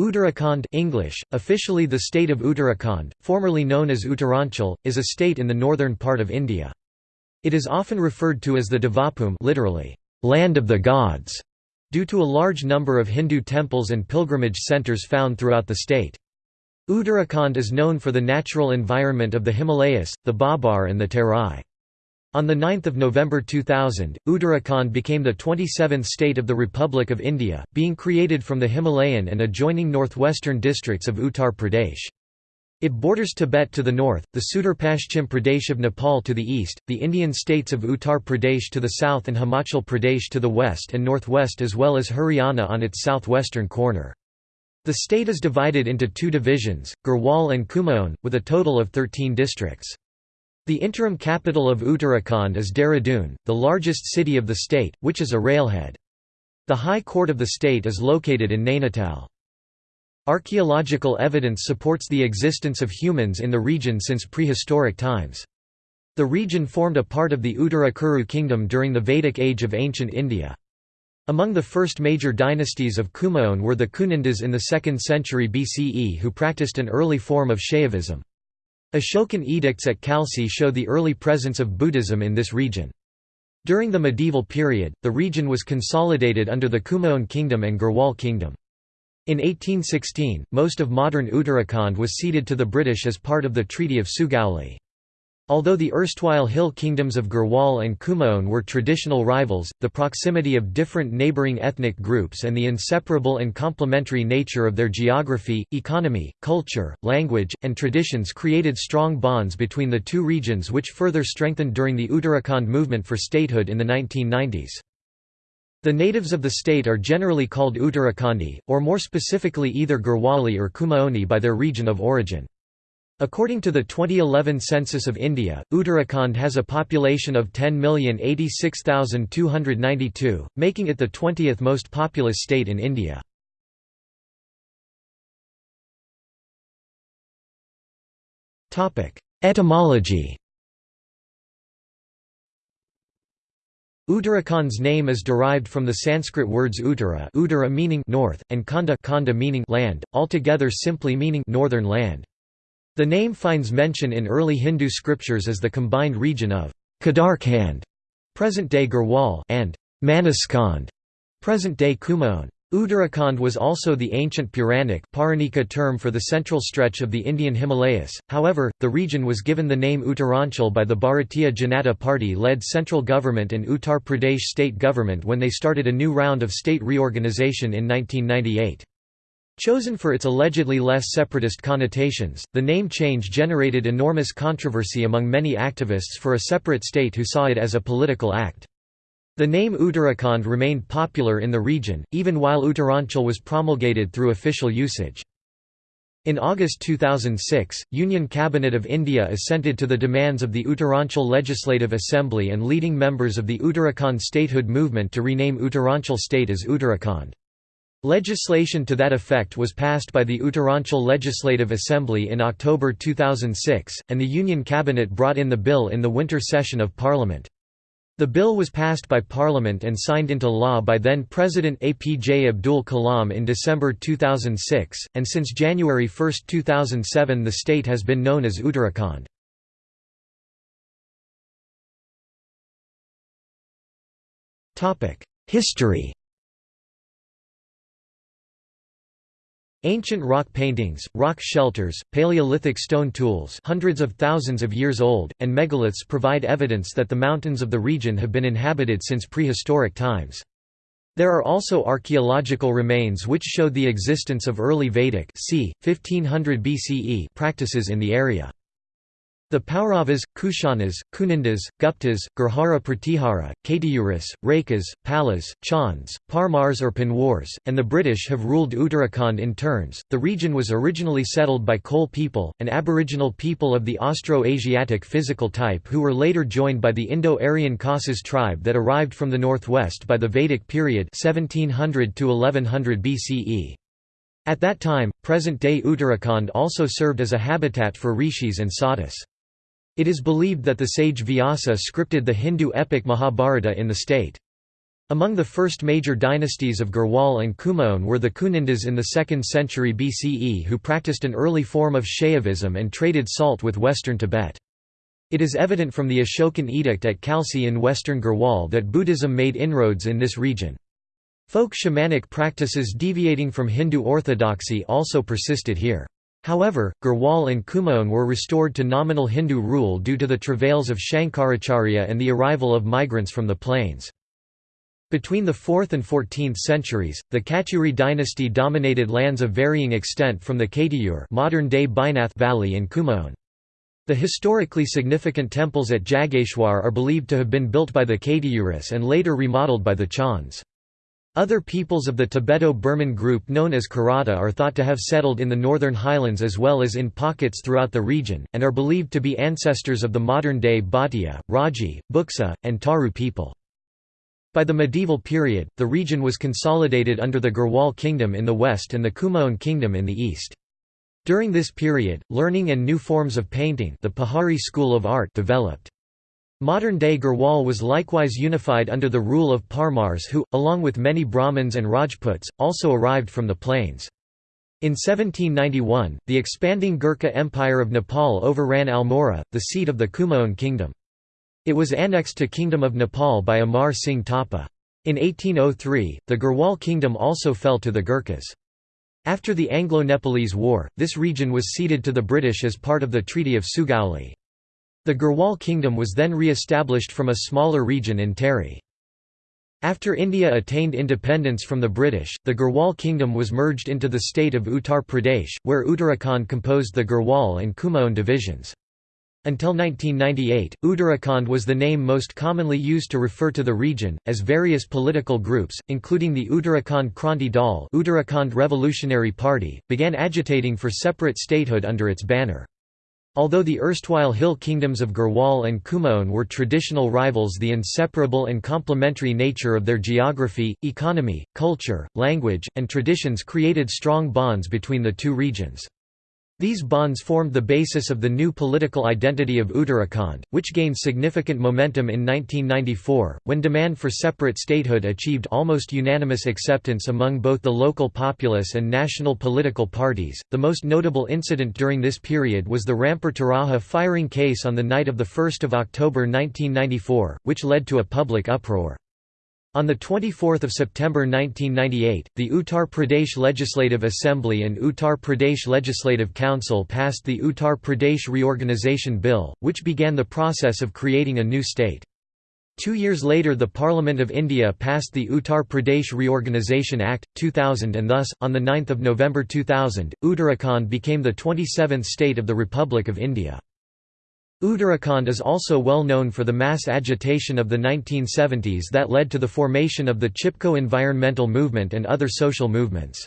Uttarakhand English, officially the state of Uttarakhand, formerly known as Uttaranchal, is a state in the northern part of India. It is often referred to as the Devabhumi literally, land of the gods, due to a large number of Hindu temples and pilgrimage centres found throughout the state. Uttarakhand is known for the natural environment of the Himalayas, the Bhabar and the Terai. On 9 November 2000, Uttarakhand became the 27th state of the Republic of India, being created from the Himalayan and adjoining northwestern districts of Uttar Pradesh. It borders Tibet to the north, the Sudurpashchim Pradesh of Nepal to the east, the Indian states of Uttar Pradesh to the south and Himachal Pradesh to the west and northwest as well as Haryana on its southwestern corner. The state is divided into two divisions, Garhwal and Kumaon, with a total of 13 districts. The interim capital of Uttarakhand is Dehradun, the largest city of the state, which is a railhead. The High Court of the state is located in Nainital. Archaeological evidence supports the existence of humans in the region since prehistoric times. The region formed a part of the Uttarakuru kingdom during the Vedic age of ancient India. Among the first major dynasties of Kumaon were the Kunindas in the 2nd century BCE who practiced an early form of Shaivism. Ashokan edicts at Khalsi show the early presence of Buddhism in this region. During the medieval period, the region was consolidated under the Kumaon kingdom and Garhwal kingdom. In 1816, most of modern Uttarakhand was ceded to the British as part of the Treaty of Sugauli. Although the erstwhile hill kingdoms of Garhwal and Kumaon were traditional rivals, the proximity of different neighbouring ethnic groups and the inseparable and complementary nature of their geography, economy, culture, language, and traditions created strong bonds between the two regions which further strengthened during the Uttarakhand movement for statehood in the 1990s. The natives of the state are generally called Uttarakhandi, or more specifically either Garhwali or Kumaoni by their region of origin. According to the 2011 census of India, Uttarakhand has a population of 10,086,292, making it the 20th most populous state in India. Etymology Uttarakhand's name is derived from the Sanskrit words Uttara, Uttara meaning north, and Khanda, Khanda meaning land, altogether simply meaning northern land. The name finds mention in early Hindu scriptures as the combined region of Kedarkhand, present-day Garhwal, and Manaskhand, present-day Kumaon. Uttarakhand was also the ancient Puranic term for the central stretch of the Indian Himalayas, however, the region was given the name Uttaranchal by the Bharatiya Janata Party-led central government and Uttar Pradesh state government when they started a new round of state reorganization in 1998. Chosen for its allegedly less separatist connotations, the name change generated enormous controversy among many activists for a separate state who saw it as a political act. The name Uttarakhand remained popular in the region, even while Uttaranchal was promulgated through official usage. In August 2006, Union Cabinet of India assented to the demands of the Uttaranchal Legislative Assembly and leading members of the Uttarakhand statehood movement to rename Uttaranchal state as Uttarakhand. Legislation to that effect was passed by the Uttaranchal Legislative Assembly in October 2006, and the Union Cabinet brought in the bill in the winter session of Parliament. The bill was passed by Parliament and signed into law by then-President APJ Abdul Kalam in December 2006, and since January 1, 2007 the state has been known as Uttarakhand. History Ancient rock paintings, rock shelters, Paleolithic stone tools hundreds of thousands of years old, and megaliths provide evidence that the mountains of the region have been inhabited since prehistoric times. There are also archaeological remains which show the existence of early Vedic c. 1500 BCE practices in the area. The Pauravas, Kushanas, Kunindas, Guptas, Gurjara Pratihara, Katiyuris, Rakas, Palas, Chauns, Parmars or Panwars, and the British have ruled Uttarakhand in turns. The region was originally settled by Kol people, an aboriginal people of the Austro-Asiatic physical type who were later joined by the Indo-Aryan Khasas tribe that arrived from the northwest by the Vedic period 1700 to 1100 BCE. At that time, present-day Uttarakhand also served as a habitat for rishis and sadhus. It is believed that the sage Vyasa scripted the Hindu epic Mahabharata in the state. Among the first major dynasties of Garhwal and Kumaon were the Kunindas in the 2nd century BCE who practiced an early form of Shaivism and traded salt with western Tibet. It is evident from the Ashokan edict at Khalsi in western Garhwal that Buddhism made inroads in this region. Folk shamanic practices deviating from Hindu orthodoxy also persisted here. However, Garhwal and Kumaon were restored to nominal Hindu rule due to the travails of Shankaracharya and the arrival of migrants from the plains. Between the 4th and 14th centuries, the Katyuri dynasty dominated lands of varying extent from the Katiyur modern-day Valley in Kumaon. The historically significant temples at Jageshwar are believed to have been built by the Katiyuris and later remodeled by the Chons. Other peoples of the Tibeto-Burman group known as Kirata are thought to have settled in the northern highlands as well as in pockets throughout the region, and are believed to be ancestors of the modern-day Bhatia, Raji, Buksa, and Taru people. By the medieval period, the region was consolidated under the Garhwal kingdom in the west and the Kumaon kingdom in the east. During this period, learning and new forms of painting the Pahari school of art developed. Modern-day Garhwal was likewise unified under the rule of Parmars who, along with many Brahmins and Rajputs, also arrived from the plains. In 1791, the expanding Gurkha Empire of Nepal overran Almora, the seat of the Kumaon kingdom. It was annexed to Kingdom of Nepal by Amar Singh Thapa. In 1803, the Garhwal kingdom also fell to the Gurkhas. After the Anglo-Nepalese War, this region was ceded to the British as part of the Treaty of Sugauli. The Garhwal kingdom was then re-established from a smaller region in Tehri. After India attained independence from the British, the Garhwal kingdom was merged into the state of Uttar Pradesh, where Uttarakhand composed the Garhwal and Kumaon divisions. Until 1998, Uttarakhand was the name most commonly used to refer to the region, as various political groups, including the Uttarakhand Kranti Dal Uttarakhand Revolutionary Party, began agitating for separate statehood under its banner. Although the erstwhile hill kingdoms of Garhwal and Kumaon were traditional rivals the inseparable and complementary nature of their geography, economy, culture, language, and traditions created strong bonds between the two regions. These bonds formed the basis of the new political identity of Uttarakhand, which gained significant momentum in 1994, when demand for separate statehood achieved almost unanimous acceptance among both the local populace and national political parties. The most notable incident during this period was the Rampur Tiraha firing case on the night of 1 October 1994, which led to a public uproar. On 24 September 1998, the Uttar Pradesh Legislative Assembly and Uttar Pradesh Legislative Council passed the Uttar Pradesh Reorganisation Bill, which began the process of creating a new state. Two years later the Parliament of India passed the Uttar Pradesh Reorganisation Act, 2000 and thus, on 9 November 2000, Uttarakhand became the 27th state of the Republic of India. Uttarakhand is also well known for the mass agitation of the 1970s that led to the formation of the Chipko environmental movement and other social movements.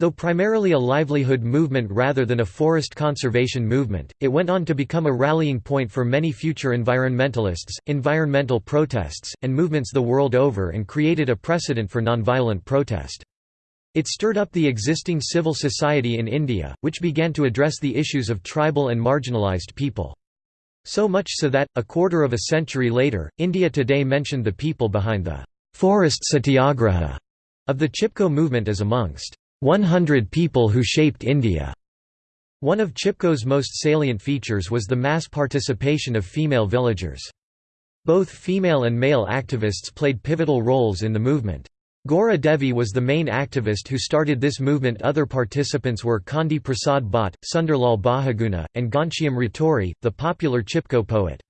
Though primarily a livelihood movement rather than a forest conservation movement, it went on to become a rallying point for many future environmentalists, environmental protests, and movements the world over and created a precedent for nonviolent protest. It stirred up the existing civil society in India, which began to address the issues of tribal and marginalised people. So much so that, a quarter of a century later, India Today mentioned the people behind the «forest satyagraha» of the Chipko movement as amongst «100 people who shaped India». One of Chipko's most salient features was the mass participation of female villagers. Both female and male activists played pivotal roles in the movement. Gaura Devi was the main activist who started this movement other participants were Chandi Prasad Bhatt, Sunderlal Bahuguna, and Ghanshyam Raturi, the popular Chipko poet.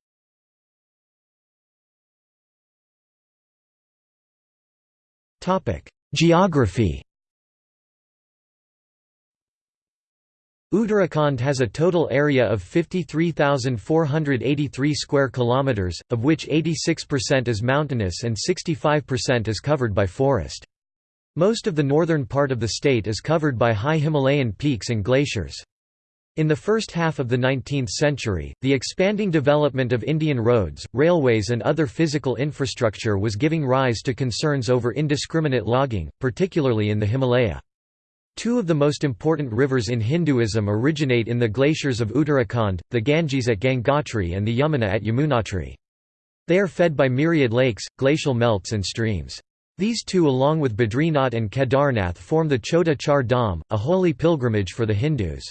Geography Uttarakhand has a total area of 53,483 square kilometers, of which 86% is mountainous and 65% is covered by forest. Most of the northern part of the state is covered by high Himalayan peaks and glaciers. In the first half of the 19th century, the expanding development of Indian roads, railways and other physical infrastructure was giving rise to concerns over indiscriminate logging, particularly in the Himalaya. Two of the most important rivers in Hinduism originate in the glaciers of Uttarakhand, the Ganges at Gangotri and the Yamuna at Yamunotri. They are fed by myriad lakes, glacial melts and streams. These two along with Badrinath and Kedarnath form the Chota Char Dham, a holy pilgrimage for the Hindus.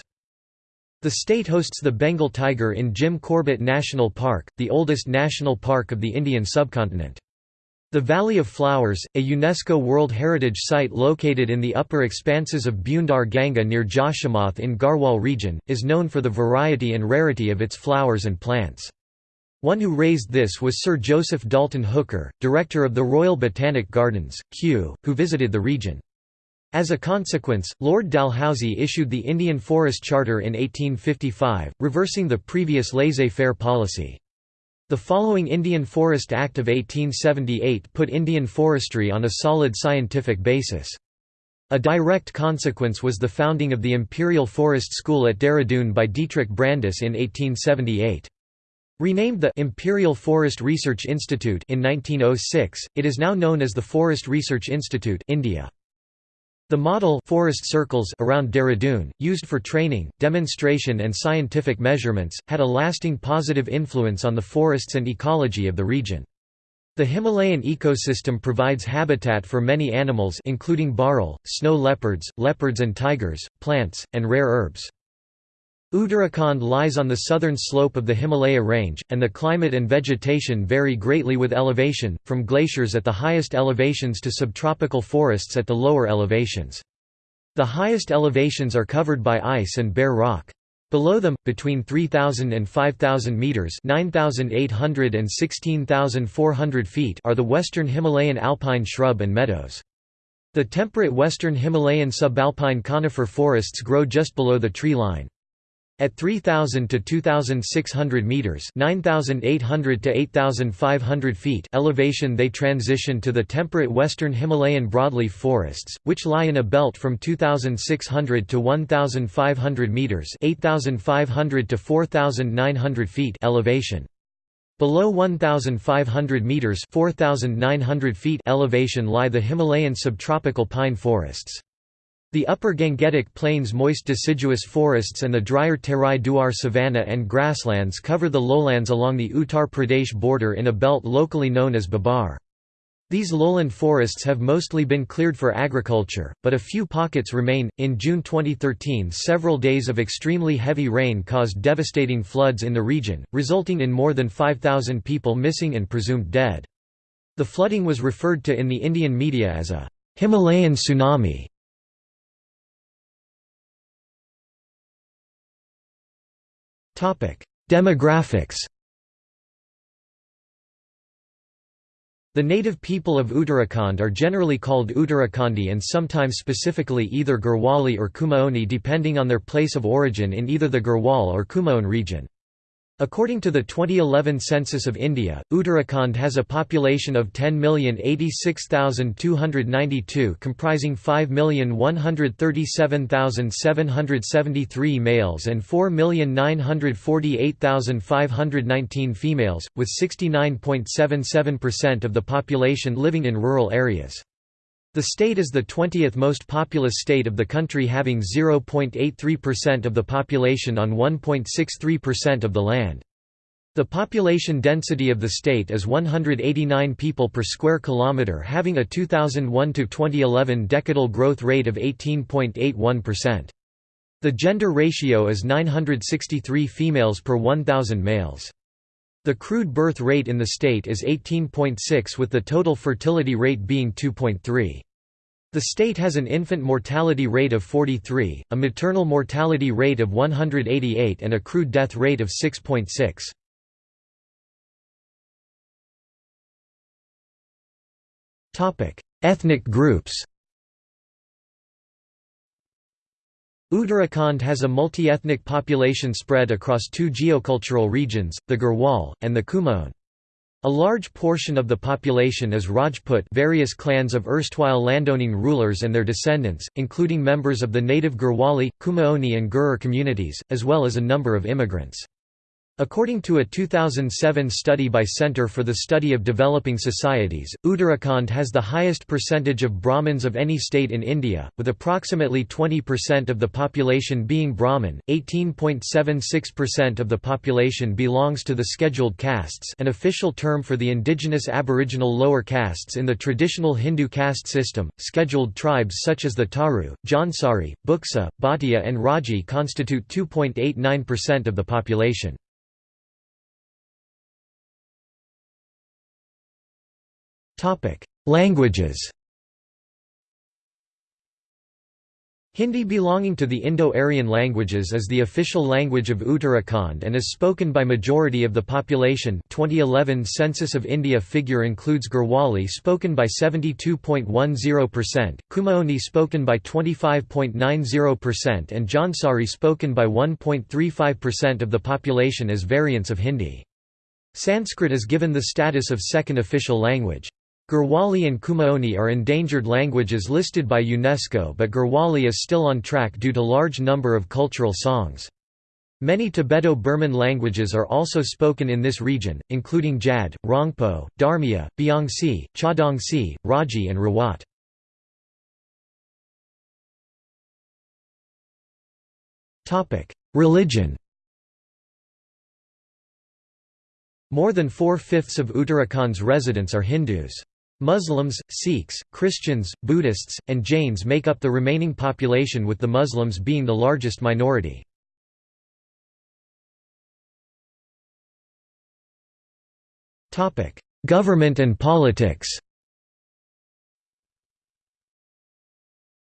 The state hosts the Bengal tiger in Jim Corbett National Park, the oldest national park of the Indian subcontinent. The Valley of Flowers, a UNESCO World Heritage Site located in the upper expanses of Bhyundar Ganga near Joshimath in Garhwal region, is known for the variety and rarity of its flowers and plants. One who raised this was Sir Joseph Dalton Hooker, director of the Royal Botanic Gardens, Kew, who visited the region. As a consequence, Lord Dalhousie issued the Indian Forest Charter in 1855, reversing the previous laissez-faire policy. The following Indian Forest Act of 1878 put Indian forestry on a solid scientific basis. A direct consequence was the founding of the Imperial Forest School at Dehradun by Dietrich Brandis in 1878. Renamed the Imperial Forest Research Institute in 1906, it is now known as the Forest Research Institute India. The model forest circles around Dehradun, used for training, demonstration and scientific measurements, had a lasting positive influence on the forests and ecology of the region. The Himalayan ecosystem provides habitat for many animals including bharal, snow leopards, leopards and tigers, plants, and rare herbs. Uttarakhand lies on the southern slope of the Himalaya range, and the climate and vegetation vary greatly with elevation, from glaciers at the highest elevations to subtropical forests at the lower elevations. The highest elevations are covered by ice and bare rock. Below them, between 3,000 and 5,000 metres 9,800 and 16,400 feet are the western Himalayan alpine shrub and meadows. The temperate western Himalayan subalpine conifer forests grow just below the tree line. At 3,000 to 2,600 meters (9,800 to 8,500 feet) elevation, they transition to the temperate western Himalayan broadleaf forests, which lie in a belt from 2,600 to 1,500 meters (8,500 to 4,900 feet) elevation. Below 1,500 meters (4,900 feet) elevation lie the Himalayan subtropical pine forests. The upper Gangetic Plains moist deciduous forests and the drier Terai Duar savanna and grasslands cover the lowlands along the Uttar Pradesh border in a belt locally known as Bhabar. These lowland forests have mostly been cleared for agriculture, but a few pockets remain. In June 2013, several days of extremely heavy rain caused devastating floods in the region, resulting in more than 5,000 people missing and presumed dead. The flooding was referred to in the Indian media as a Himalayan tsunami. Demographics The native people of Uttarakhand are generally called Uttarakhandi and sometimes specifically either Garhwali or Kumaoni depending on their place of origin in either the Garhwal or Kumaon region. According to the 2011 census of India, Uttarakhand has a population of 10,086,292 comprising 5,137,773 males and 4,948,519 females, with 69.77% of the population living in rural areas. The state is the 20th most populous state of the country having 0.83% of the population on 1.63% of the land. The population density of the state is 189 people per square kilometre having a 2001 to 2011 decadal growth rate of 18.81%. The gender ratio is 963 females per 1000 males. The crude birth rate in the state is 18.6 with the total fertility rate being 2.3. The state has an infant mortality rate of 43, a maternal mortality rate of 188 and a crude death rate of 6.6. Ethnic groups Uttarakhand has a multi-ethnic population spread across two geocultural regions, the Garhwal, and the Kumaon. A large portion of the population is Rajput various clans of erstwhile landowning rulers and their descendants, including members of the native Garhwali, Kumaoni and Gurur communities, as well as a number of immigrants. According to a 2007 study by Center for the Study of Developing Societies, Uttarakhand has the highest percentage of Brahmins of any state in India, with approximately 20% of the population being Brahmin, 18.76% of the population belongs to the scheduled castes an official term for the indigenous aboriginal lower castes in the traditional Hindu caste system. Scheduled tribes such as the Taru, Jaunsari, Buksa, Bhatia and Raji constitute 2.89% of the population. Languages Hindi belonging to the Indo-Aryan languages is the official language of Uttarakhand and is spoken by majority of the population 2011 Census of India figure includes Garhwali spoken by 72.10%, Kumaoni spoken by 25.90% and Jaunsari spoken by 1.35% of the population as variants of Hindi. Sanskrit is given the status of second official language. Garhwali and Kumaoni are endangered languages listed by UNESCO but Garhwali is still on track due to large number of cultural songs. Many Tibeto-Burman languages are also spoken in this region, including Jad, Rongpo, Dharmiya, Biangsi, Chadongsi, Raji and Rawat. Religion More than four-fifths of Uttarakhand's residents are Hindus. Muslims, Sikhs, Christians, Buddhists, and Jains make up the remaining population with the Muslims being the largest minority. Government and politics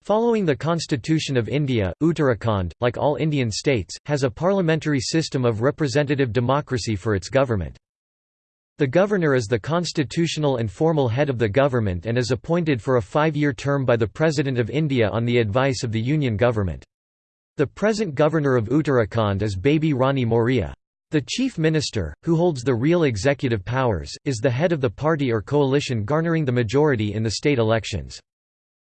Following the Constitution of India, Uttarakhand, like all Indian states, has a parliamentary system of representative democracy for its government. The governor is the constitutional and formal head of the government and is appointed for a five-year term by the President of India on the advice of the Union government. The present governor of Uttarakhand is Baby Rani Maurya. The chief minister, who holds the real executive powers, is the head of the party or coalition garnering the majority in the state elections.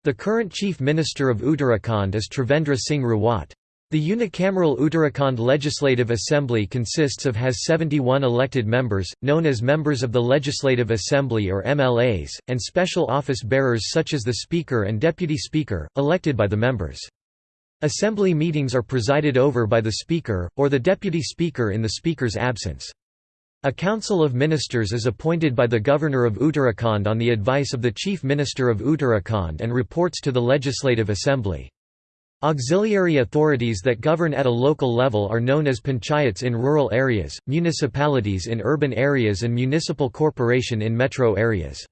The current chief minister of Uttarakhand is Trivendra Singh Rawat. The unicameral Uttarakhand Legislative Assembly consists of has 71 elected members, known as members of the Legislative Assembly or MLAs, and special office bearers such as the Speaker and Deputy Speaker, elected by the members. Assembly meetings are presided over by the Speaker, or the Deputy Speaker in the Speaker's absence. A Council of Ministers is appointed by the Governor of Uttarakhand on the advice of the Chief Minister of Uttarakhand and reports to the Legislative Assembly. Auxiliary authorities that govern at a local level are known as panchayats in rural areas, municipalities in urban areas and municipal corporation in metro areas.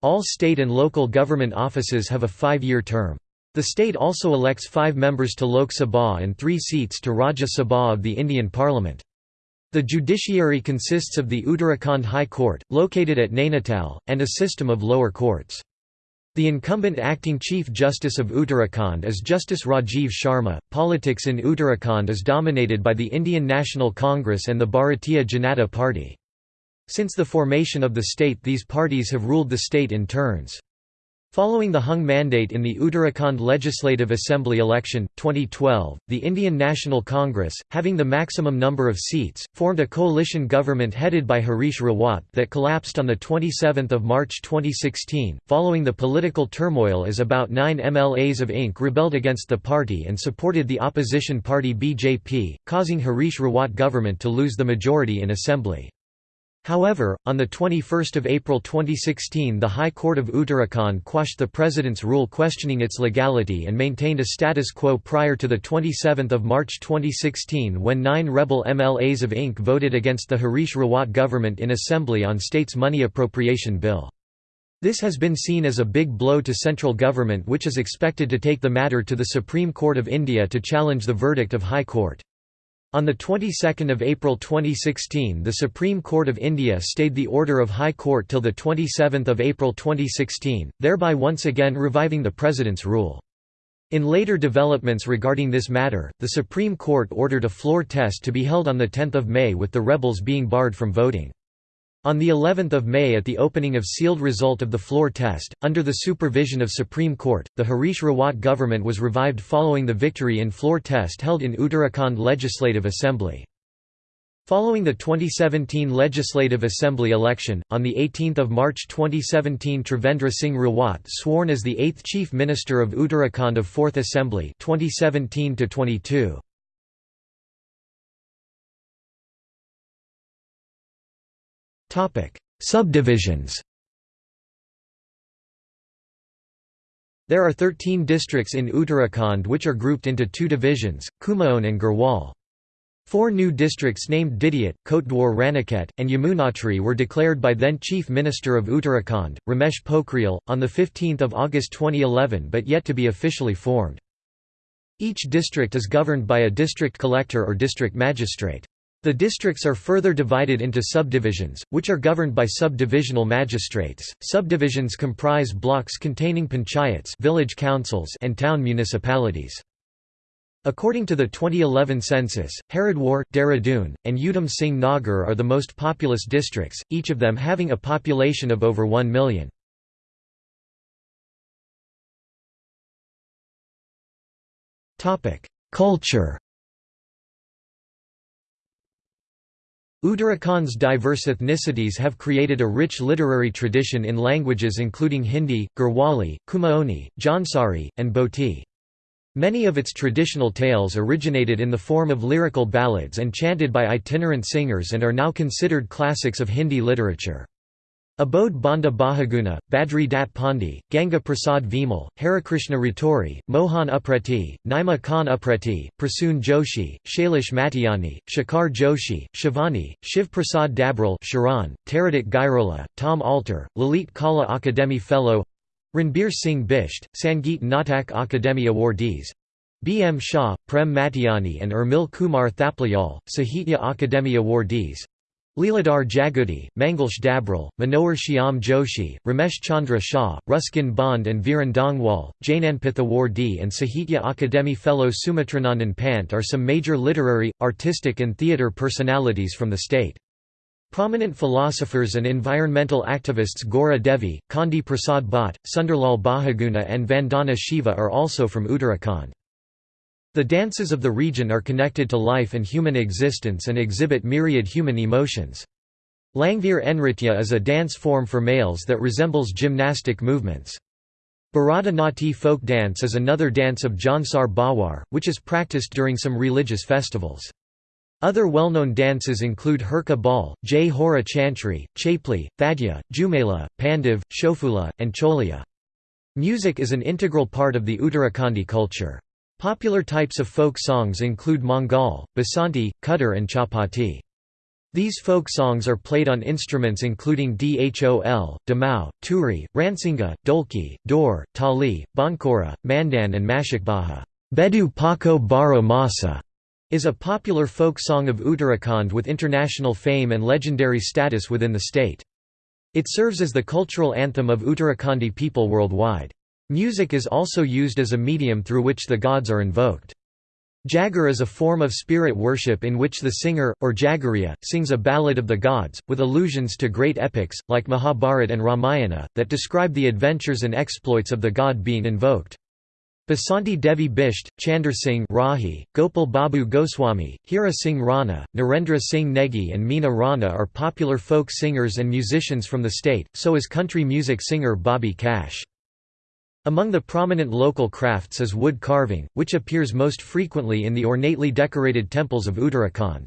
All state and local government offices have a five-year term. The state also elects five members to Lok Sabha and three seats to Rajya Sabha of the Indian Parliament. The judiciary consists of the Uttarakhand High Court, located at Nainital, and a system of lower courts. The incumbent acting Chief Justice of Uttarakhand is Justice Rajiv Sharma. Politics in Uttarakhand is dominated by the Indian National Congress and the Bharatiya Janata Party. Since the formation of the state these parties have ruled the state in turns. Following the hung mandate in the Uttarakhand Legislative Assembly election, 2012, the Indian National Congress, having the maximum number of seats, formed a coalition government headed by Harish Rawat that collapsed on 27 March 2016. Following the political turmoil as about nine MLAs of INC rebelled against the party and supported the opposition party BJP, causing Harish Rawat government to lose the majority in assembly. However, on 21 April 2016 the High Court of Uttarakhand quashed the President's rule questioning its legality and maintained a status quo prior to 27 March 2016 when nine rebel MLAs of INC voted against the Harish Rawat government in Assembly on state's money appropriation bill. This has been seen as a big blow to central government which is expected to take the matter to the Supreme Court of India to challenge the verdict of High Court. On the 22nd of April 2016 the Supreme Court of India stayed the order of High Court till the 27th of April 2016, thereby once again reviving the President's rule. In later developments regarding this matter, the Supreme Court ordered a floor test to be held on 10 May with the rebels being barred from voting. On the 11th of May at the opening of sealed result of the floor test, under the supervision of Supreme Court, the Harish Rawat government was revived following the victory in floor test held in Uttarakhand Legislative Assembly. Following the 2017 Legislative Assembly election, on 18 March 2017 Trivendra Singh Rawat sworn as the eighth Chief Minister of Uttarakhand of 4th Assembly 2017 -22. Subdivisions There are 13 districts in Uttarakhand which are grouped into two divisions, Kumaon and Garhwal. Four new districts named Didihat, Kotdwar Raniket, and Yamunotri were declared by then Chief Minister of Uttarakhand, Ramesh Pokhriyal, on 15 August 2011 but yet to be officially formed. Each district is governed by a district collector or district magistrate. The districts are further divided into subdivisions, which are governed by subdivisional magistrates. Subdivisions comprise blocks containing panchayats, village councils, and town municipalities. According to the 2011 census, Haridwar, Dehradun, and Udham Singh Nagar are the most populous districts, each of them having a population of over 1 million. Culture Uttarakhand's diverse ethnicities have created a rich literary tradition in languages including Hindi, Garhwali, Kumaoni, Jaunsari, and Bhoti. Many of its traditional tales originated in the form of lyrical ballads and chanted by itinerant singers and are now considered classics of Hindi literature. Abodh Bandhu Bahuguna, Badri Dat Pandi, Ganga Prasad Vimal, Harikrishna Raturi, Mohan Upreti, Naima Khan Upreti, Prasoon Joshi, Shailesh Matiani, Shekhar Joshi, Shivani, Shiv Prasad Dabral Sharan, Taradit Gairola, Tom Alter, Lalit Kala Akademi Fellow Ranbir Singh Bisht, Sangeet Natak Akademi Awardees B. M. Shah, Prem Matiani and Urmil Kumar Thapliyal, Sahitya Akademi Awardees Leeladhar Jagoori, Manglesh Dabral, Manohar Shyam Joshi, Ramesh Chandra Shah, Ruskin Bond and Viren Dangwal, Jnanpith Awardee and Sahitya Akademi Fellow Sumitranandan Pant are some major literary, artistic and theatre personalities from the state. Prominent philosophers and environmental activists Gaura Devi, Chandi Prasad Bhatt, Sunderlal Bahuguna and Vandana Shiva are also from Uttarakhand. The dances of the region are connected to life and human existence and exhibit myriad human emotions. Langvir Nritya is a dance form for males that resembles gymnastic movements. Bharata Nati folk dance is another dance of Jaunsar Bawar, which is practiced during some religious festivals. Other well-known dances include Herka Ball, Jai Hora Chantri, Chapli, Thadya, Jumela, Pandiv, Shofula, and Cholia. Music is an integral part of the Uttarakhandi culture. Popular types of folk songs include Mangal, Basanti, Khutter and Chapati. These folk songs are played on instruments including dhol, damau, turi, ransinga, dolki, dor, tali, bankora, mandan and mashikbaha. Bedu Pako Baro Masa is a popular folk song of Uttarakhand with international fame and legendary status within the state. It serves as the cultural anthem of Uttarakhandi people worldwide. Music is also used as a medium through which the gods are invoked. Jagar is a form of spirit worship in which the singer, or Jagariya, sings a ballad of the gods, with allusions to great epics, like Mahabharata and Ramayana, that describe the adventures and exploits of the god being invoked. Basanti Devi Bisht, Chandra Singh Rahi, Gopal Babu Goswami, Hira Singh Rana, Narendra Singh Negi and Meena Rana are popular folk singers and musicians from the state, so is country music singer Bobby Cash. Among the prominent local crafts is wood carving, which appears most frequently in the ornately decorated temples of Uttarakhand.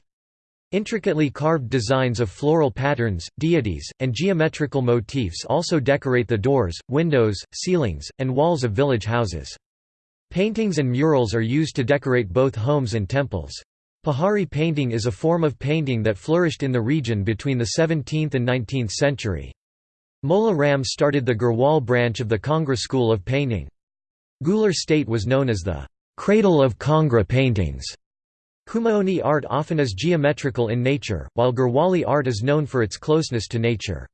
Intricately carved designs of floral patterns, deities, and geometrical motifs also decorate the doors, windows, ceilings, and walls of village houses. Paintings and murals are used to decorate both homes and temples. Pahari painting is a form of painting that flourished in the region between the 17th and 19th century. Mola Ram started the Garhwal branch of the Kangra school of painting. Guler state was known as the cradle of Kangra paintings. Kumaoni art often is geometrical in nature, while Garhwali art is known for its closeness to nature.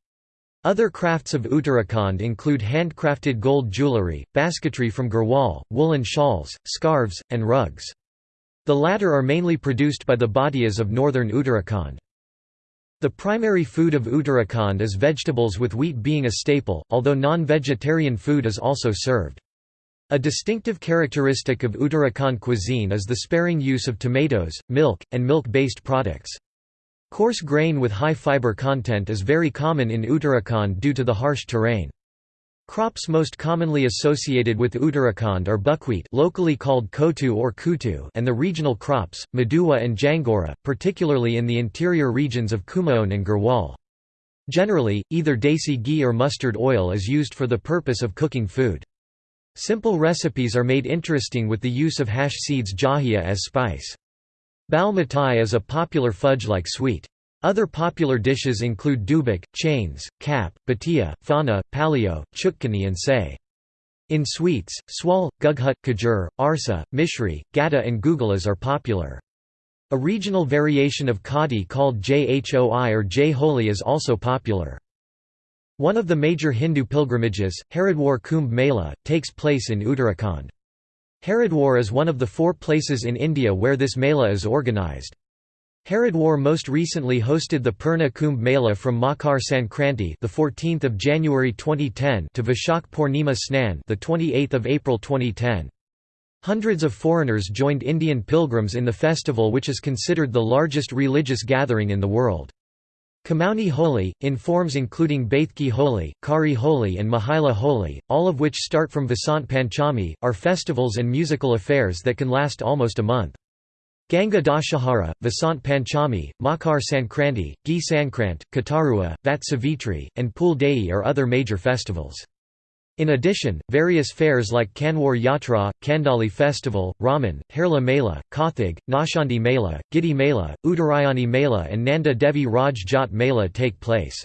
Other crafts of Uttarakhand include handcrafted gold jewellery, basketry from Garhwal, woolen shawls, scarves, and rugs. The latter are mainly produced by the Bhatias of northern Uttarakhand. The primary food of Uttarakhand is vegetables with wheat being a staple, although non-vegetarian food is also served. A distinctive characteristic of Uttarakhand cuisine is the sparing use of tomatoes, milk, and milk-based products. Coarse grain with high fiber content is very common in Uttarakhand due to the harsh terrain. Crops most commonly associated with Uttarakhand are buckwheat locally called kotu or kutu and the regional crops, Madua and Jangora, particularly in the interior regions of Kumaon and Garhwal. Generally, either desi ghee or mustard oil is used for the purpose of cooking food. Simple recipes are made interesting with the use of hash seeds jahia as spice. Bal mitai is a popular fudge-like sweet. Other popular dishes include dubak, chains, kap, batia, fana, palio, chutkani and say. In sweets, swal, gughut, khajur, arsa, mishri, gata and gugulas are popular. A regional variation of khadi called jhoi or jholi is also popular. One of the major Hindu pilgrimages, Haridwar Kumbh Mela, takes place in Uttarakhand. Haridwar is one of the four places in India where this Mela is organised. Haridwar most recently hosted the Purna Kumbh Mela from Makar Sankranti, the 14th of January 2010, to Vishak Purnima Snan, the 28th of April 2010. Hundreds of foreigners joined Indian pilgrims in the festival which is considered the largest religious gathering in the world. Kumaoni Holi, in forms including Baithki Holi, Kari Holi and Mahila Holi, all of which start from Vasant Panchami, are festivals and musical affairs that can last almost a month. Ganga Dashahara, Vasant Panchami, Makar Sankranti, Gi Sankrant, Katarua, Vat Savitri, and Pul Dei are other major festivals. In addition, various fairs like Kanwar Yatra, Kandali Festival, Raman, Harla Mela, Kathig, Nashandi Mela, Gidi Mela, Uttarayani Mela and Nanda Devi Raj Jat Mela take place.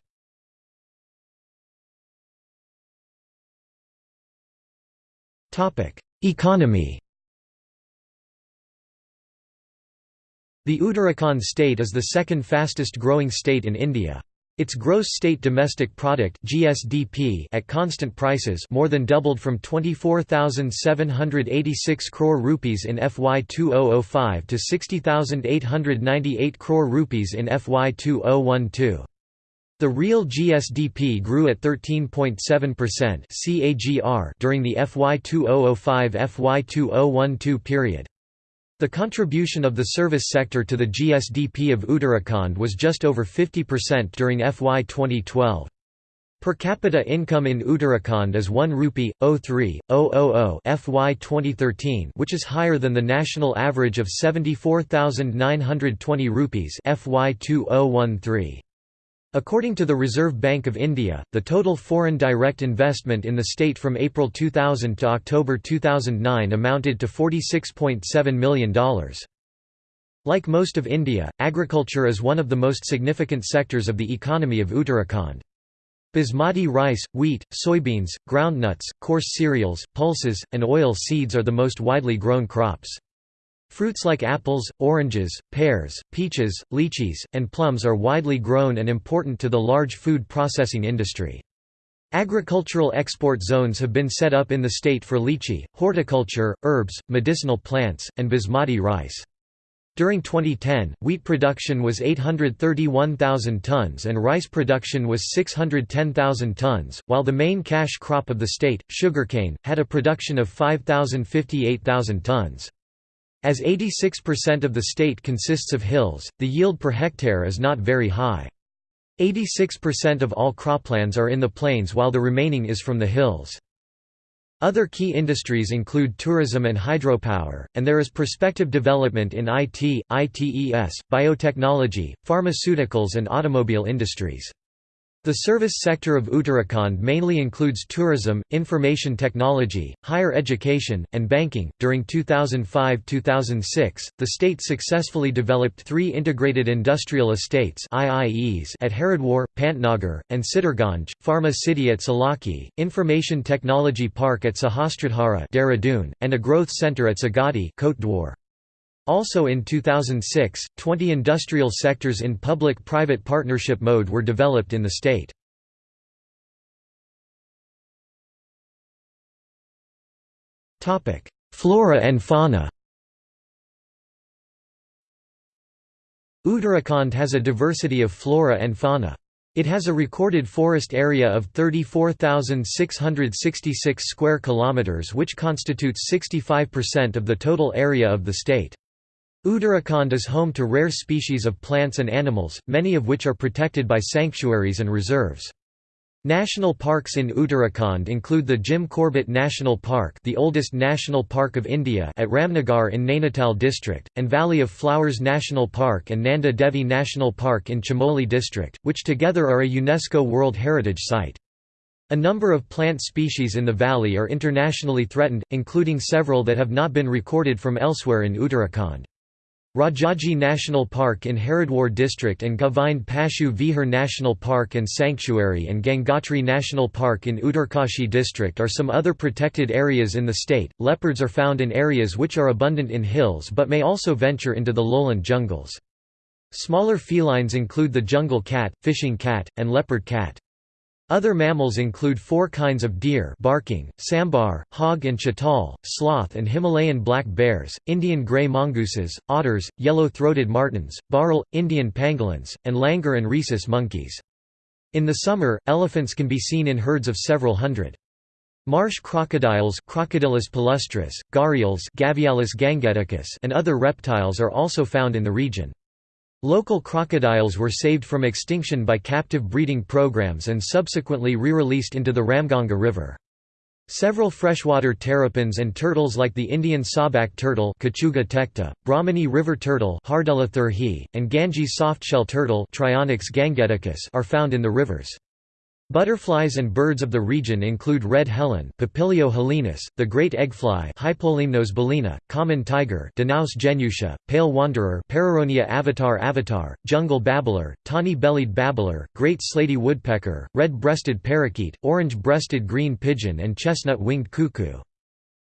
Economy The Uttarakhand state is the second fastest growing state in India. Its gross state domestic product (GSDP) at constant prices more than doubled from 24,786 crore rupees in FY 2005 to 60,898 crore rupees in FY 2012. The real GSDP grew at 13.7% CAGR during the FY 2005-FY 2012 period. The contribution of the service sector to the GSDP of Uttarakhand was just over 50% during FY 2012. Per capita income in Uttarakhand is 1 rupee 03,000 FY 2013, which is higher than the national average of 74,920 rupees FY 2013. According to the Reserve Bank of India, the total foreign direct investment in the state from April 2000 to October 2009 amounted to $46.7 million. Like most of India, agriculture is one of the most significant sectors of the economy of Uttarakhand. Basmati rice, wheat, soybeans, groundnuts, coarse cereals, pulses, and oil seeds are the most widely grown crops. Fruits like apples, oranges, pears, peaches, lychees, and plums are widely grown and important to the large food processing industry. Agricultural export zones have been set up in the state for lychee, horticulture, herbs, medicinal plants, and basmati rice. During 2010, wheat production was 831,000 tons and rice production was 610,000 tons, while the main cash crop of the state, sugarcane, had a production of 5,058,000 tons. As 86% of the state consists of hills, the yield per hectare is not very high. 86% of all croplands are in the plains while the remaining is from the hills. Other key industries include tourism and hydropower, and there is prospective development in IT, ITES, biotechnology, pharmaceuticals and automobile industries. The service sector of Uttarakhand mainly includes tourism, information technology, higher education, and banking. During 2005-2006, the state successfully developed three integrated industrial estates (IIEs) at Haridwar, Pantnagar, and Sitarganj, Pharma City at Selaqui, Information Technology Park at Sahastradhara, and a growth center at Sagadi, Kotdwar. Also in 2006, 20 industrial sectors in public-private partnership mode were developed in the state. Flora and fauna Uttarakhand has a diversity of flora and fauna. It has a recorded forest area of 34,666 square kilometers which constitutes 65% of the total area of the state. Uttarakhand is home to rare species of plants and animals, many of which are protected by sanctuaries and reserves. National parks in Uttarakhand include the Jim Corbett National Park the oldest national park of India at Ramnagar in Nainital district, and Valley of Flowers National Park and Nanda Devi National Park in Chamoli district, which together are a UNESCO World Heritage Site. A number of plant species in the valley are internationally threatened, including several that have not been recorded from elsewhere in Uttarakhand. Rajaji National Park in Haridwar district and Govind Pashu Vihar National Park and Sanctuary and Gangotri National Park in Uttarkashi district are some other protected areas in the state. Leopards are found in areas which are abundant in hills but may also venture into the lowland jungles. Smaller felines include the jungle cat, fishing cat, and leopard cat. Other mammals include four kinds of deer barking, sambar, hog and chital, sloth and Himalayan black bears, Indian grey mongooses, otters, yellow-throated martens, bharal, Indian pangolins, and langur and rhesus monkeys. In the summer, elephants can be seen in herds of several hundred. Marsh crocodiles Crocodylus palustris, gharials Gavialis gangeticus and other reptiles are also found in the region. Local crocodiles were saved from extinction by captive breeding programs and subsequently re-released into the Ramganga River. Several freshwater terrapins and turtles like the Indian sawback turtle tecta, river turtle and Ganges softshell turtle are found in the rivers. Butterflies and birds of the region include red helen Papilio helenus, the great eggfly Hypolimnas bolina, common tiger Danaus genutia, pale wanderer Pareronia avatar avatar, jungle babbler, tawny-bellied babbler, great slaty woodpecker, red-breasted parakeet, orange-breasted green pigeon and chestnut-winged cuckoo.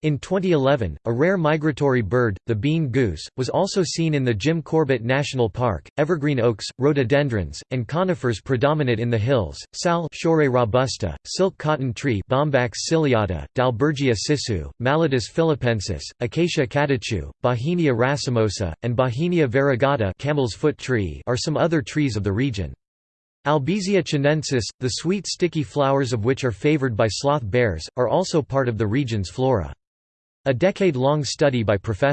In 2011, a rare migratory bird, the bean goose, was also seen in the Jim Corbett National Park. Evergreen oaks, rhododendrons, and conifers predominate in the hills. Sal robusta, silk cotton tree Bombax ciliata, Dalbergia sissoo, Mallotus philippensis, Acacia catechu, Bauhinia racemosa, and Bauhinia variegata camel's foot tree are some other trees of the region. Albizia chinensis, the sweet sticky flowers of which are favored by sloth bears, are also part of the region's flora. A decade-long study by Prof.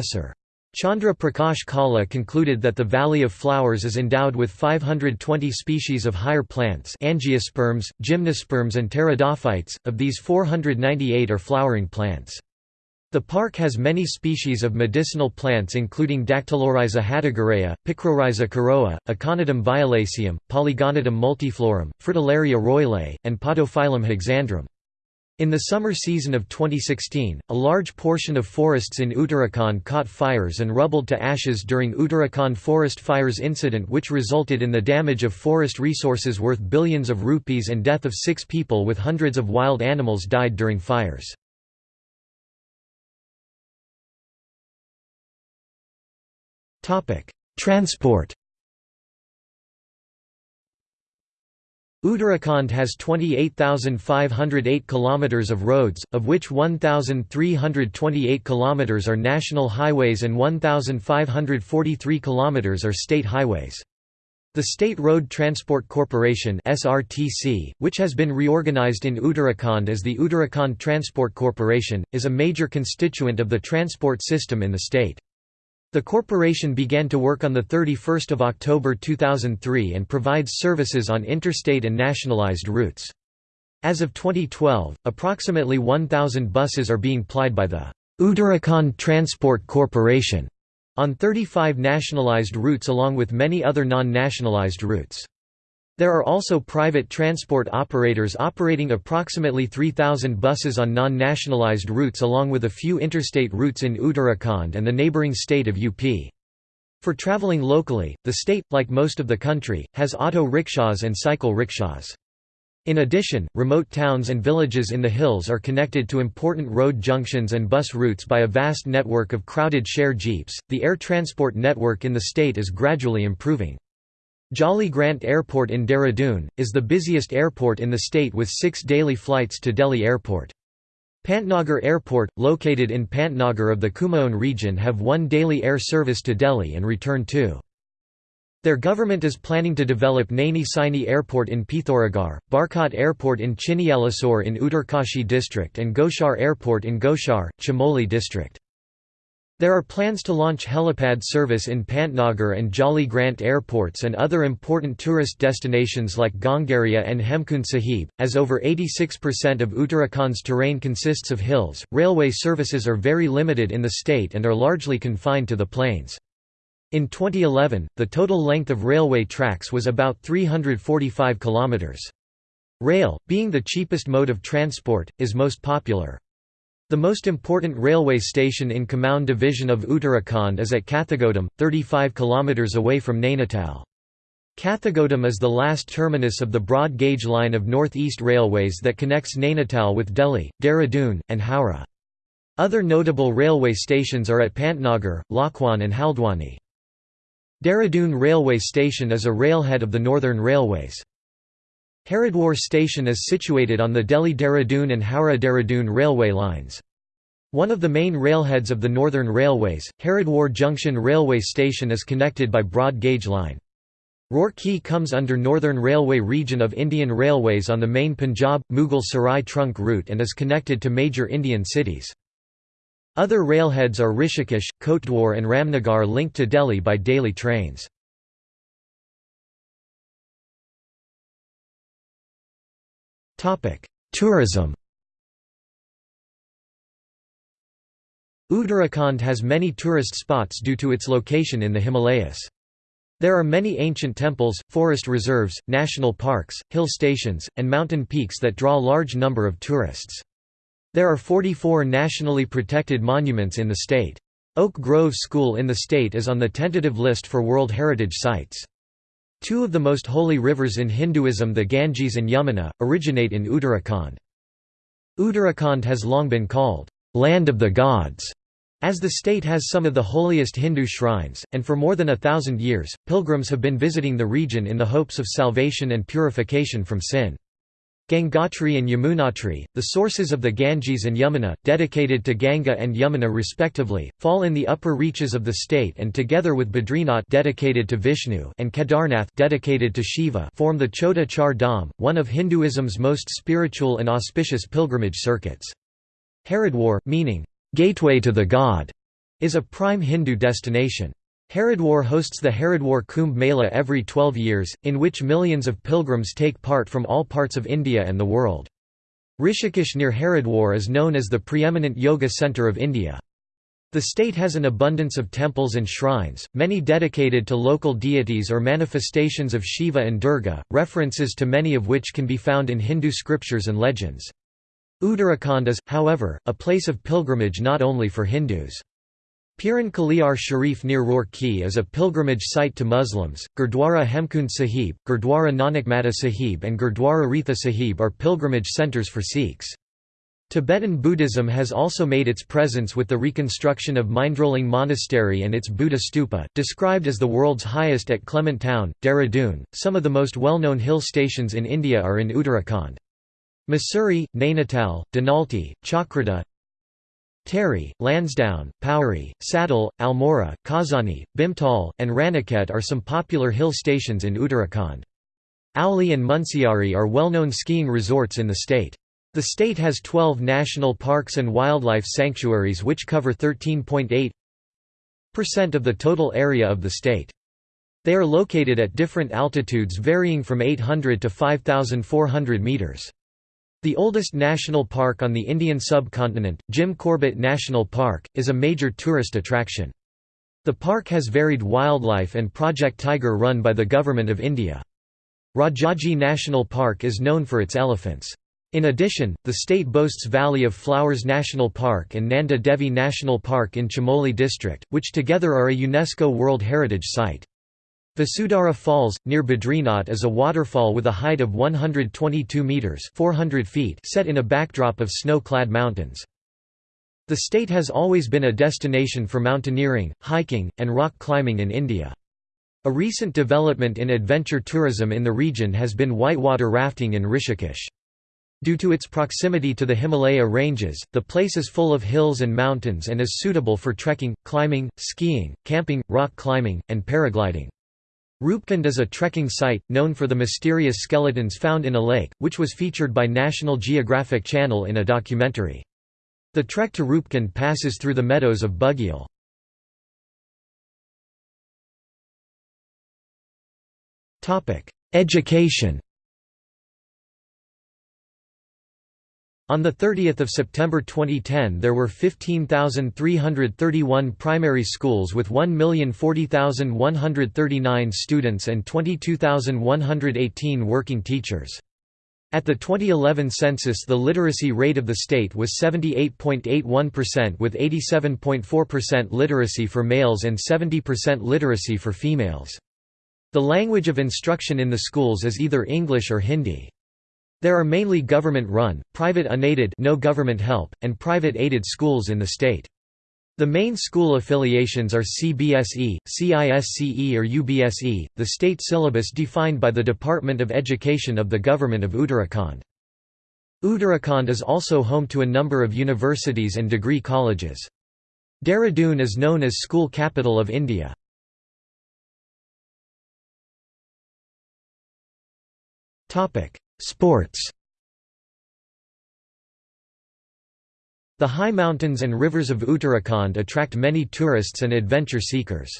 Chandra Prakash Kala concluded that the Valley of Flowers is endowed with 520 species of higher plants angiosperms, gymnosperms and pteridophytes, of these 498 are flowering plants. The park has many species of medicinal plants including Dactylorhiza hatagirea, Picrorhiza kurrooa, Aconitum violaceum, Polygonatum multiflorum, Fritillaria roylei, and Podophyllum hexandrum. In the summer season of 2016, a large portion of forests in Uttarakhand caught fires and rubbled to ashes during Uttarakhand forest fires incident which resulted in the damage of forest resources worth billions of rupees and death of six people with hundreds of wild animals died during fires. Transport Uttarakhand has 28,508 kilometers of roads, of which 1,328 kilometers are national highways and 1,543 kilometers are state highways. The State Road Transport Corporation (SRTC), which has been reorganized in Uttarakhand as the Uttarakhand Transport Corporation, is a major constituent of the transport system in the state. The corporation began to work on 31 October 2003 and provides services on interstate and nationalized routes. As of 2012, approximately 1,000 buses are being plied by the Uttarakhand Transport Corporation on 35 nationalized routes along with many other non-nationalized routes. There are also private transport operators operating approximately 3,000 buses on non-nationalized routes along with a few interstate routes in Uttarakhand and the neighbouring state of UP. For travelling locally, the state, like most of the country, has auto rickshaws and cycle rickshaws. In addition, remote towns and villages in the hills are connected to important road junctions and bus routes by a vast network of crowded share jeeps. The air transport network in the state is gradually improving. Jolly Grant Airport in Dehradun, is the busiest airport in the state with six daily flights to Delhi Airport. Pantnagar Airport, located in Pantnagar of the Kumaon region have one daily air service to Delhi and return to. Their government is planning to develop Naini Saini Airport in Pithoragarh, Barkot Airport in Chinyalisaur in Uttarkashi district and Gauchar Airport in Gauchar, Chamoli district. There are plans to launch helipad service in Pantnagar and Jolly Grant airports and other important tourist destinations like Ghangaria and Hemkund Sahib. As over 86% of Uttarakhand's terrain consists of hills, railway services are very limited in the state and are largely confined to the plains. In 2011, the total length of railway tracks was about 345 kilometers. Rail, being the cheapest mode of transport, is most popular. The most important railway station in Kumaon division of Uttarakhand is at Kathgodam, 35 km away from Nainital. Kathgodam is the last terminus of the broad gauge line of North East Railways that connects Nainital with Delhi, Dehradun, and Howrah. Other notable railway stations are at Pantnagar, Lalkuan and Haldwani. Dehradun Railway Station is a railhead of the Northern Railways. Haridwar station is situated on the Delhi-Dehradun and Howrah-Dehradun railway lines. One of the main railheads of the Northern Railways, Haridwar Junction Railway Station is connected by broad gauge line. Roorkee comes under Northern Railway region of Indian Railways on the main Punjab Mughal Sarai trunk route and is connected to major Indian cities. Other railheads are Rishikesh, Kotdwar and Ramnagar linked to Delhi by daily trains. Tourism Uttarakhand has many tourist spots due to its location in the Himalayas. There are many ancient temples, forest reserves, national parks, hill stations, and mountain peaks that draw large number of tourists. There are 44 nationally protected monuments in the state. Oak Grove School in the state is on the tentative list for World Heritage Sites. Two of the most holy rivers in Hinduism the Ganges and Yamuna, originate in Uttarakhand. Uttarakhand has long been called, "'Land of the Gods' as the state has some of the holiest Hindu shrines, and for more than a thousand years, pilgrims have been visiting the region in the hopes of salvation and purification from sin. Gangotri and Yamunotri, the sources of the Ganges and Yamuna, dedicated to Ganga and Yamuna respectively, fall in the upper reaches of the state and together with Badrinath dedicated to Vishnu and Kedarnath dedicated to Shiva form the Chota Char Dham, one of Hinduism's most spiritual and auspicious pilgrimage circuits. Haridwar, meaning, "'gateway to the god' is a prime Hindu destination. Haridwar hosts the Haridwar Kumbh Mela every 12 years, in which millions of pilgrims take part from all parts of India and the world. Rishikesh near Haridwar is known as the preeminent yoga centre of India. The state has an abundance of temples and shrines, many dedicated to local deities or manifestations of Shiva and Durga, references to many of which can be found in Hindu scriptures and legends. Uttarakhand is, however, a place of pilgrimage not only for Hindus. Piran Kaliar Sharif near Roorkee is a pilgrimage site to Muslims. Gurdwara Hemkund Sahib, Gurdwara Nanakmata Sahib, and Gurdwara Retha Sahib are pilgrimage centres for Sikhs. Tibetan Buddhism has also made its presence with the reconstruction of Mindrolling Monastery and its Buddha stupa, described as the world's highest at Clement Town, Dehradun. Some of the most well known hill stations in India are in Uttarakhand. Mussoorie, Nainital, Dhanolti, Chakrata, Tehri, Lansdowne, Pauri, Sattal, Almora, Kausani, Bhimtal, and Ranikhet are some popular hill stations in Uttarakhand. Auli and Munsiari are well-known skiing resorts in the state. The state has 12 national parks and wildlife sanctuaries which cover 13.8% of the total area of the state. They are located at different altitudes varying from 800 to 5,400 meters. The oldest national park on the Indian subcontinent, Jim Corbett National Park, is a major tourist attraction. The park has varied wildlife and Project Tiger run by the Government of India. Rajaji National Park is known for its elephants. In addition, the state boasts Valley of Flowers National Park and Nanda Devi National Park in Chamoli district, which together are a UNESCO World Heritage Site. Vasudhara Falls, near Badrinath is a waterfall with a height of 122 metres 400 feet set in a backdrop of snow-clad mountains. The state has always been a destination for mountaineering, hiking, and rock climbing in India. A recent development in adventure tourism in the region has been whitewater rafting in Rishikesh. Due to its proximity to the Himalaya ranges, the place is full of hills and mountains and is suitable for trekking, climbing, skiing, camping, rock climbing, and paragliding. Rupkund is a trekking site, known for the mysterious skeletons found in a lake, which was featured by National Geographic Channel in a documentary. The trek to Rupkund passes through the meadows of Bugyal. Education On 30 September 2010 there were 15,331 primary schools with 1,040,139 students and 22,118 working teachers. At the 2011 census the literacy rate of the state was 78.81% with 87.4% literacy for males and 70% literacy for females. The language of instruction in the schools is either English or Hindi. There are mainly government-run, private unaided no government help, and private aided schools in the state. The main school affiliations are CBSE, CISCE or UBSE, the state syllabus defined by the Department of Education of the Government of Uttarakhand. Uttarakhand is also home to a number of universities and degree colleges. Dehradun is known as School Capital of India. Sports The high mountains and rivers of Uttarakhand attract many tourists and adventure seekers.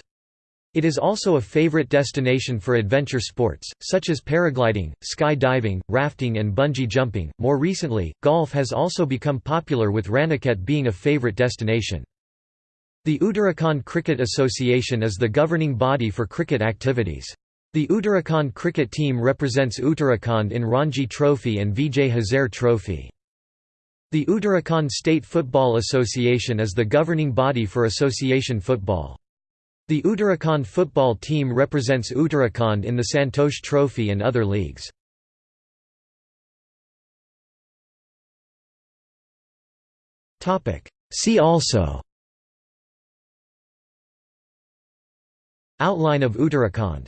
It is also a favorite destination for adventure sports, such as paragliding, sky diving, rafting, and bungee jumping. More recently, golf has also become popular, with Ranikhet being a favorite destination. The Uttarakhand Cricket Association is the governing body for cricket activities. The Uttarakhand cricket team represents Uttarakhand in Ranji Trophy and Vijay Hazare Trophy. The Uttarakhand State Football Association is the governing body for association football. The Uttarakhand football team represents Uttarakhand in the Santosh Trophy and other leagues. See also Outline of Uttarakhand